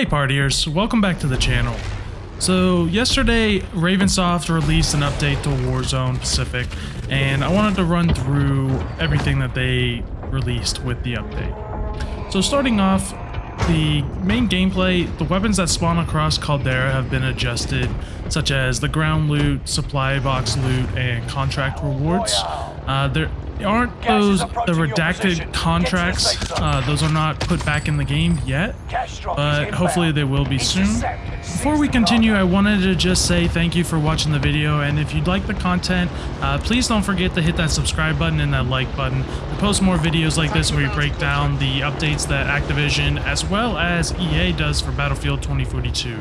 Hey partiers, welcome back to the channel. So yesterday, Ravensoft released an update to Warzone Pacific, and I wanted to run through everything that they released with the update. So starting off, the main gameplay, the weapons that spawn across Caldera have been adjusted, such as the ground loot, supply box loot, and contract rewards. Uh, there aren't those the redacted contracts. Uh, those are not put back in the game yet, but hopefully they will be soon. Before we continue, I wanted to just say thank you for watching the video, and if you'd like the content, uh, please don't forget to hit that subscribe button and that like button. We post more videos like this where we break down the updates that Activision as well as EA does for Battlefield 2042.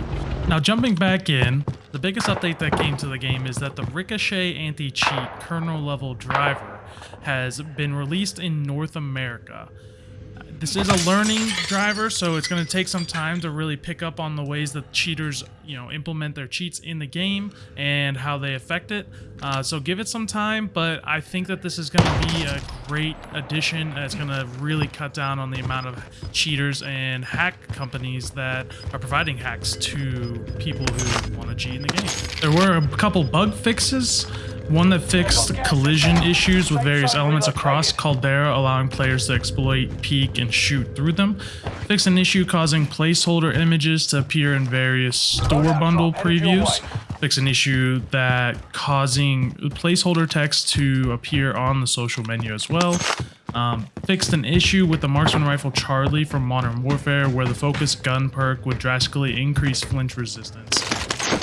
Now jumping back in, the biggest update that came to the game is that the Ricochet anti-cheat kernel level driver has been released in North America. This is a learning driver, so it's going to take some time to really pick up on the ways that cheaters, you know, implement their cheats in the game and how they affect it. Uh, so give it some time, but I think that this is going to be a great addition. It's going to really cut down on the amount of cheaters and hack companies that are providing hacks to people who want to cheat in the game. There were a couple bug fixes. One that fixed collision issues with various elements across Caldera, allowing players to exploit, peek, and shoot through them. Fixed an issue causing placeholder images to appear in various store bundle previews. Fixed an issue that causing placeholder text to appear on the social menu as well. Um, fixed an issue with the marksman rifle Charlie from Modern Warfare where the focus gun perk would drastically increase flinch resistance.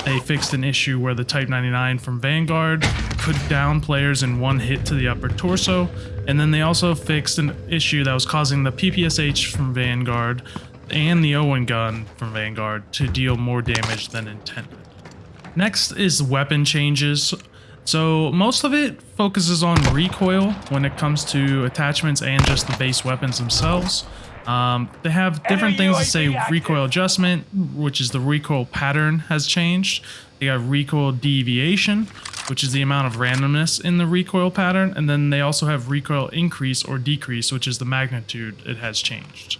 They fixed an issue where the Type 99 from Vanguard could down players in one hit to the upper torso, and then they also fixed an issue that was causing the PPSH from Vanguard and the Owen gun from Vanguard to deal more damage than intended. Next is weapon changes. So most of it focuses on recoil when it comes to attachments and just the base weapons themselves. Um, they have different things to say recoil adjustment, which is the recoil pattern has changed. They got recoil deviation, which is the amount of randomness in the recoil pattern. And then they also have recoil increase or decrease, which is the magnitude it has changed.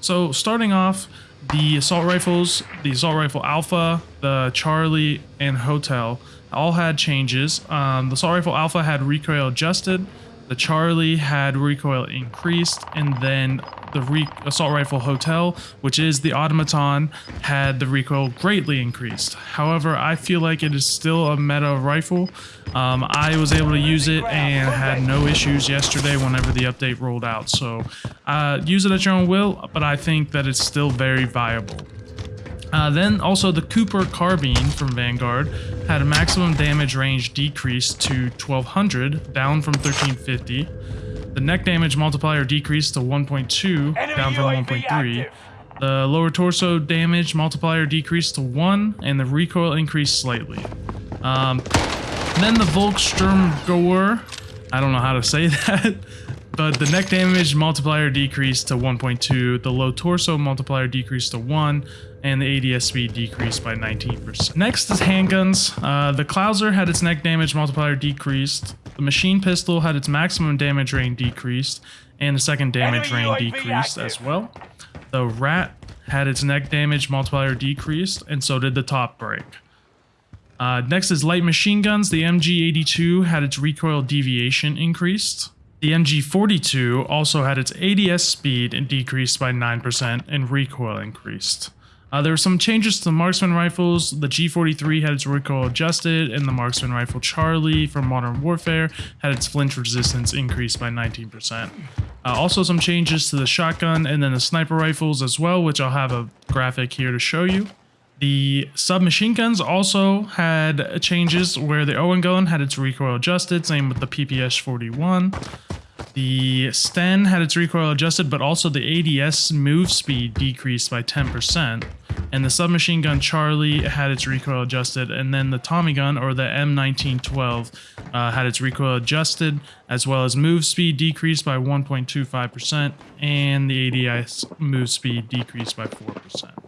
So starting off, the assault rifles, the assault rifle alpha, the Charlie, and Hotel all had changes. Um, the assault rifle alpha had recoil adjusted, the Charlie had recoil increased, and then the re assault rifle Hotel, which is the automaton, had the recoil greatly increased. However, I feel like it is still a meta rifle. Um, I was able to use it and had no issues yesterday whenever the update rolled out. So uh, use it at your own will, but I think that it's still very viable. Uh, then also the Cooper Carbine from Vanguard had a maximum damage range decreased to 1200, down from 1350. The neck damage multiplier decreased to 1.2, down from 1.3. The lower torso damage multiplier decreased to 1, and the recoil increased slightly. Um, then the Volkssturmgewehr, I don't know how to say that, but the neck damage multiplier decreased to 1.2, the low torso multiplier decreased to 1, and the ADS speed decreased by 19%. Next is handguns. Uh, the Klauser had its neck damage multiplier decreased, the machine pistol had its maximum damage range decreased, and the second damage range decreased as well. The RATT had its neck damage multiplier decreased, and so did the top break. Uh, next is light machine guns. The MG82 had its recoil deviation increased. The MG42 also had its ADS speed decreased by 9% and recoil increased. Uh, there were some changes to the marksman rifles. The G43 had its recoil adjusted, and the marksman rifle Charlie from Modern Warfare had its flinch resistance increased by 19%. Uh, also some changes to the shotgun and then the sniper rifles as well, which I'll have a graphic here to show you. The submachine guns also had changes where the Owen gun had its recoil adjusted, same with the PPS 41. The Sten had its recoil adjusted, but also the ADS move speed decreased by 10% and the submachine gun Charlie had its recoil adjusted, and then the Tommy gun or the M1912 uh, had its recoil adjusted, as well as move speed decreased by 1.25%, and the ADS move speed decreased by 4%.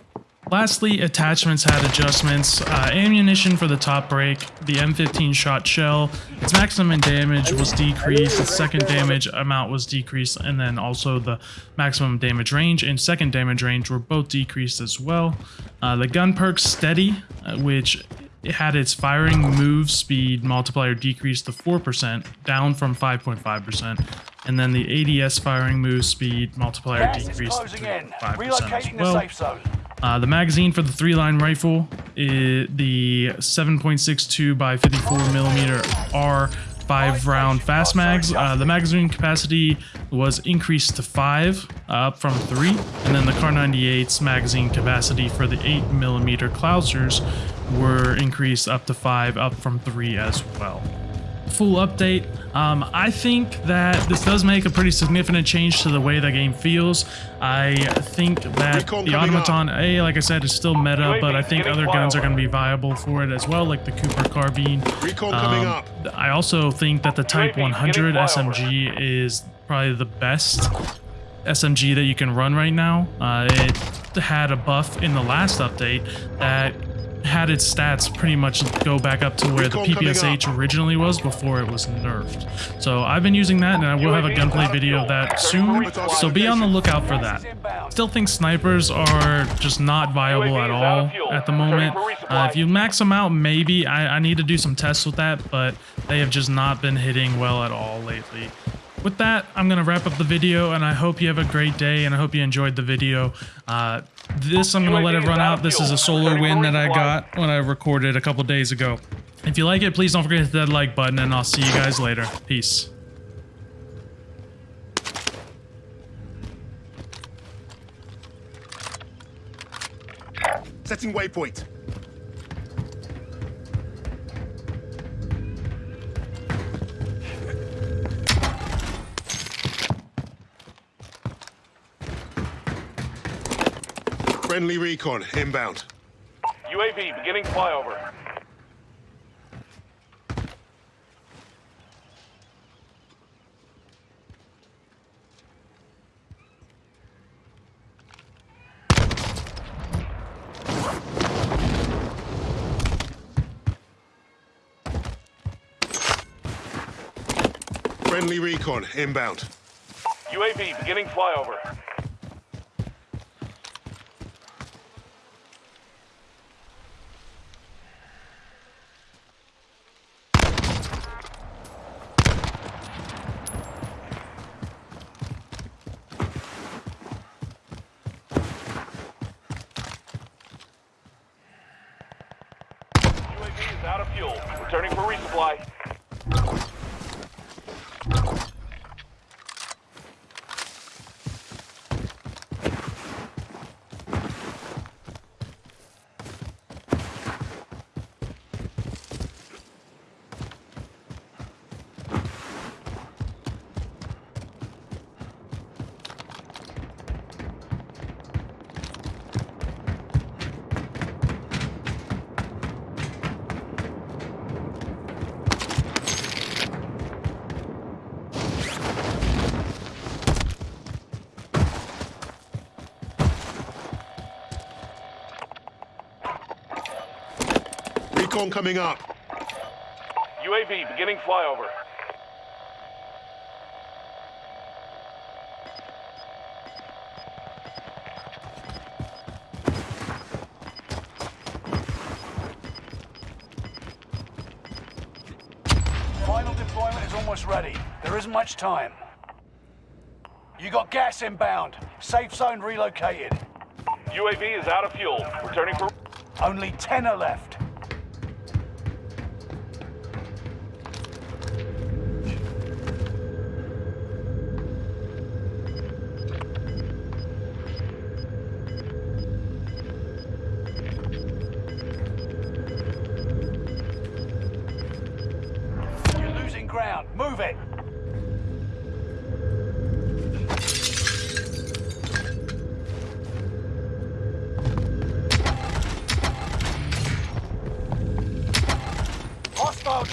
Lastly, attachments had adjustments. Uh, ammunition for the top break, the M15 shot shell, its maximum damage was decreased, its second damage amount was decreased, and then also the maximum damage range and second damage range were both decreased as well. Uh, the gun perk steady, uh, which had its firing move speed multiplier decreased to 4%, down from 5.5%, and then the ADS firing move speed multiplier decreased to 5% Relocating as well. Uh, the magazine for the three-line rifle, is the 7.62 by 54 millimeter R five round fast mags. Uh, the magazine capacity was increased to five, uh, up from three, and then the Kar98's magazine capacity for the eight millimeter Klausers were increased up to five, up from three as well full update. Um, I think that this does make a pretty significant change to the way the game feels. I think that Recon the automaton, A, like I said, is still meta, but I think other guns are going to be viable for it as well, like the Cooper carbine. Um, up. I also think that the Type 100. SMG is probably the best SMG that you can run right now. Uh, it had a buff in the last update that had its stats pretty much go back up to where the PPSH originally was before it was nerfed. So I've been using that, and I will have a gunplay video of that soon. So be on the lookout for that. Still think snipers are just not viable at is out of all at the moment. Uh, if you max them out, maybe I, I need to do some tests with that, but they have just not been hitting well at all lately. With that, I'm going to wrap up the video, and I hope you have a great day, and I hope you enjoyed the video. Uh, this, I'm going to let it run out. This is a solar win that I got when I recorded a couple days ago. If you like it, please don't forget to hit that like button, and I'll see you guys later. Peace. Setting waypoint. Friendly recon inbound. UAV beginning flyover. Friendly recon inbound. UAV beginning flyover. UAV is out of fuel. Returning Recon coming up. UAV beginning flyover. Final deployment is almost ready. There isn't much time. You got gas inbound. Safe zone relocated. UAV is out of fuel. Returning for... Only 10 are left.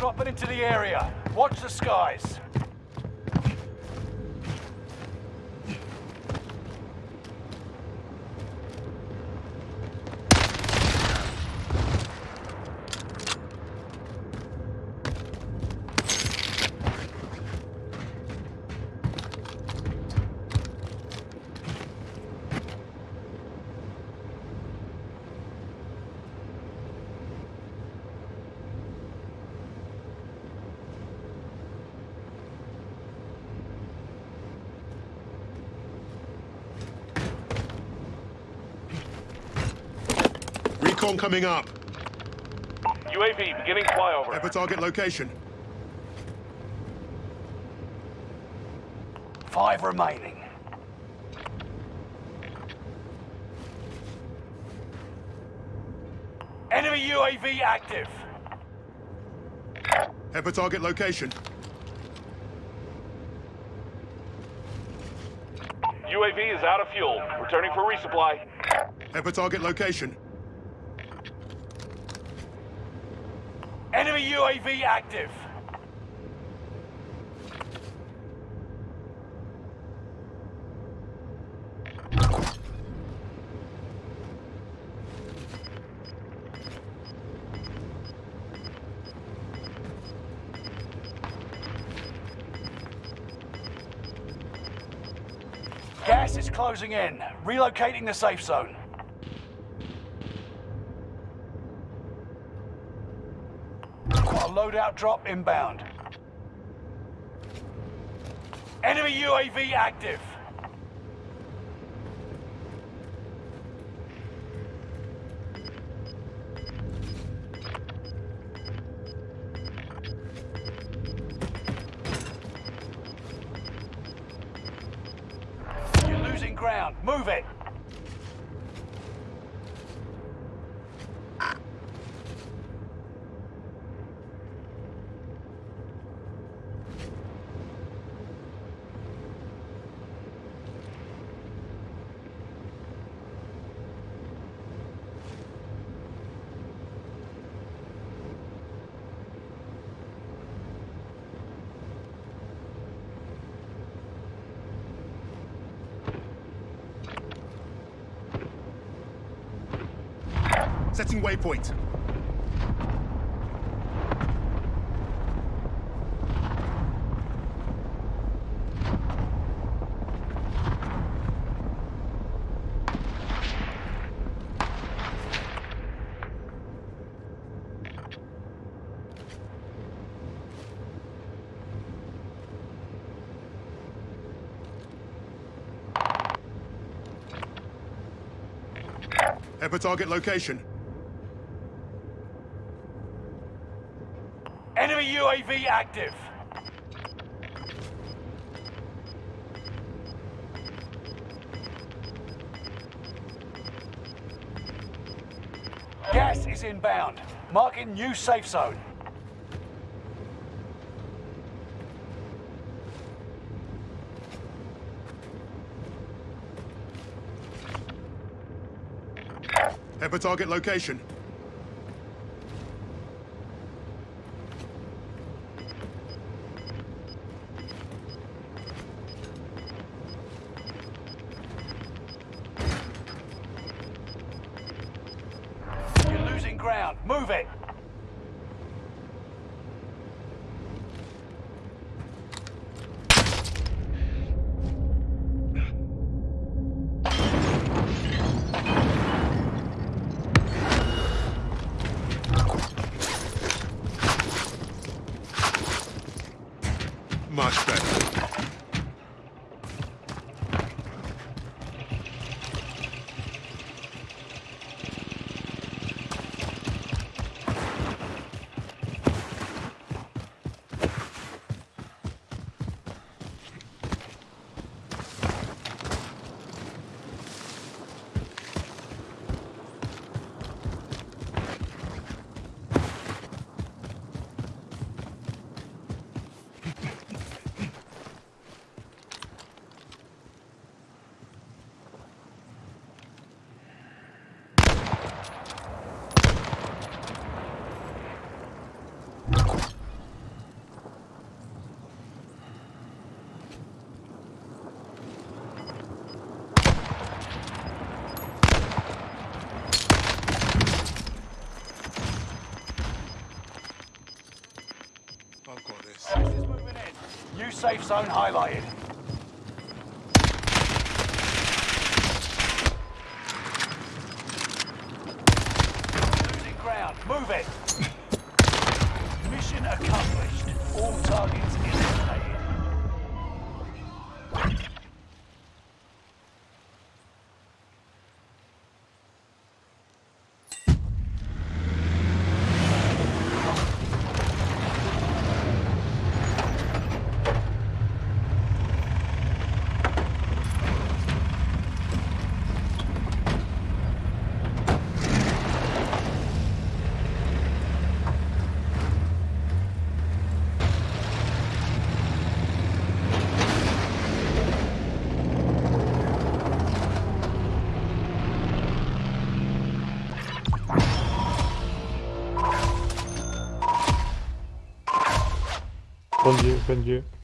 Dropping into the area. Watch the skies. Recon coming up. UAV beginning flyover. Ever target location. Five remaining. Enemy UAV active. Have a target location. UAV is out of fuel. Returning for resupply. Have a target location. Enemy UAV active. Gas is closing in. Relocating the safe zone. Got a loadout drop inbound. Enemy UAV active. You're losing ground. Move it. Setting waypoint. Have target location. Enemy UAV active. Gas is inbound. Marking new safe zone. Have a target location. Ground. Move it. Much better. I've got this. Gas is moving in. New safe zone highlighted. bence.